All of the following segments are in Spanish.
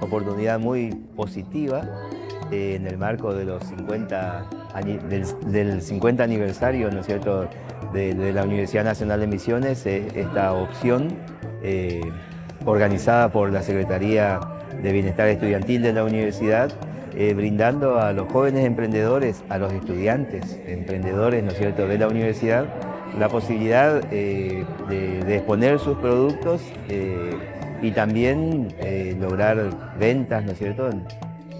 oportunidad muy positiva eh, en el marco de los 50 del, 50 aniversario ¿no es cierto? De, la Universidad Nacional de Misiones, esta opción eh, organizada por la Secretaría de Bienestar Estudiantil de la Universidad, eh, brindando a los jóvenes emprendedores, a los estudiantes emprendedores ¿no es cierto? de la universidad, la posibilidad de, exponer sus productos y también eh, lograr ventas, ¿no es cierto?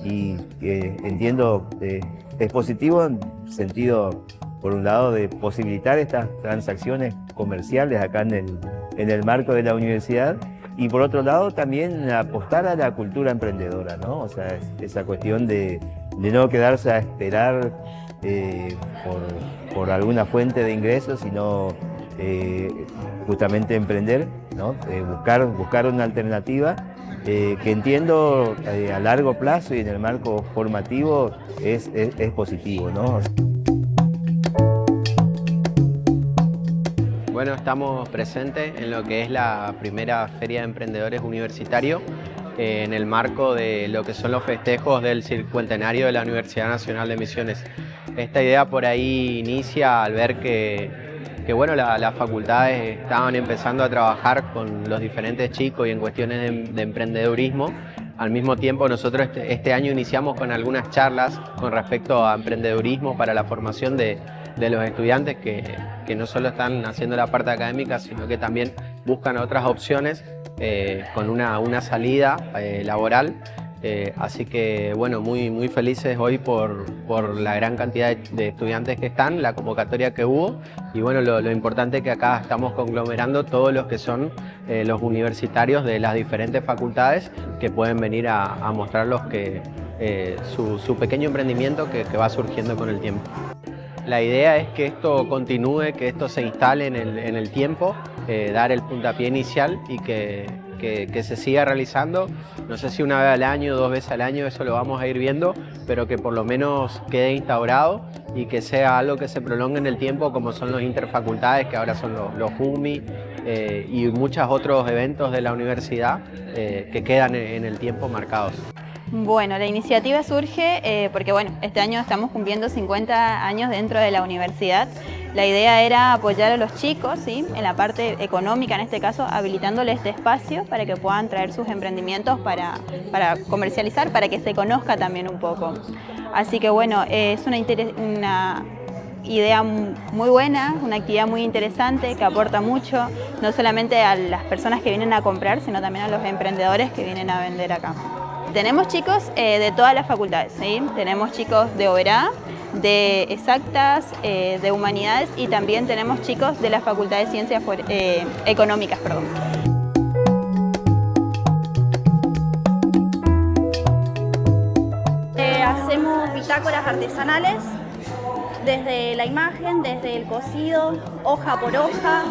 Y eh, entiendo, eh, es positivo en sentido, por un lado, de posibilitar estas transacciones comerciales acá en el, en el marco de la universidad y por otro lado también apostar a la cultura emprendedora, ¿no? O sea, esa cuestión de, de no quedarse a esperar por, por, alguna fuente de ingresos, sino justamente emprender, ¿no? buscar, buscar una alternativa eh, que entiendo eh, a largo plazo y en el marco formativo es, es, positivo. ¿no? Bueno, estamos presentes en lo que es la primera Feria de Emprendedores Universitario eh, en el marco de lo que son los festejos del cincuentenario de la Universidad Nacional de Misiones. Esta idea por ahí inicia al ver que que bueno, las facultades estaban empezando a trabajar con los diferentes chicos y en cuestiones de, emprendedurismo. Al mismo tiempo nosotros este, este, año iniciamos con algunas charlas con respecto a emprendedurismo para la formación de, los estudiantes que, no solo están haciendo la parte académica, sino que también buscan otras opciones eh, con una, salida eh, laboral eh, así que bueno, muy, muy felices hoy por, la gran cantidad de, estudiantes que están, la convocatoria que hubo y bueno, lo, importante es que acá estamos conglomerando todos los que son eh, los universitarios de las diferentes facultades que pueden venir a, mostrarlos que, eh, su, pequeño emprendimiento que, va surgiendo con el tiempo. La idea es que esto continúe, que esto se instale en el, tiempo, dar el puntapié inicial y que, que, se siga realizando, no sé si una vez al año, dos veces al año, eso lo vamos a ir viendo, pero que por lo menos quede instaurado y que sea algo que se prolongue en el tiempo como son los interfacultades, que ahora son los, los UMI eh, y muchos otros eventos de la universidad eh, que quedan en el tiempo marcados. Bueno, la iniciativa surge eh, porque bueno, este año estamos cumpliendo 50 años dentro de la universidad. La idea era apoyar a los chicos ¿sí? en la parte económica, en este caso, habilitándoles este espacio para que puedan traer sus emprendimientos para, para comercializar, para que se conozca también un poco. Así que bueno, es una, una idea muy buena, una actividad muy interesante que aporta mucho, no solamente a las personas que vienen a comprar, sino también a los emprendedores que vienen a vender acá. Tenemos chicos eh, de todas las facultades, ¿sí? tenemos chicos de Oberá, de Exactas, eh, de Humanidades y también tenemos chicos de la Facultad de Ciencias eh, Económicas. Perdón. hacemos bitácoras artesanales desde la imagen, desde el cocido, hoja por hoja,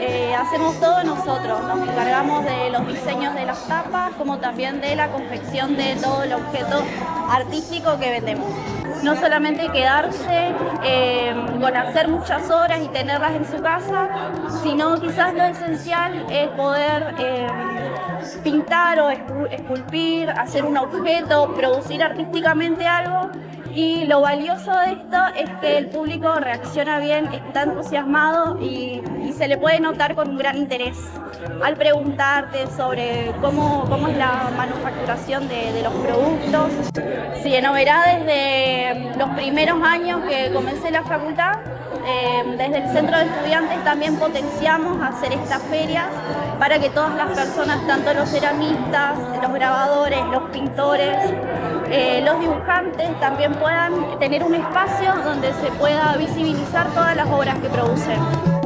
eh, hacemos todo nosotros, nos encargamos de los diseños de las tapas como también de la confección de todo el objeto artístico que vendemos. No solamente quedarse eh, con hacer muchas horas y tenerlas en su casa, sino quizás lo esencial es poder eh, pintar o esculpir, hacer un objeto, producir artísticamente algo y lo valioso de esto es que el público reacciona bien, está entusiasmado y, se le puede notar con un gran interés al preguntarte sobre cómo, cómo es la manufacturación de, los productos. Sí, en Oberá desde los primeros años que comencé la facultad, eh, desde el centro de estudiantes también potenciamos hacer estas ferias para que todas las personas, tanto los ceramistas, los grabadores, los pintores, eh, los dibujantes también puedan tener un espacio donde se pueda visibilizar todas las obras que producen.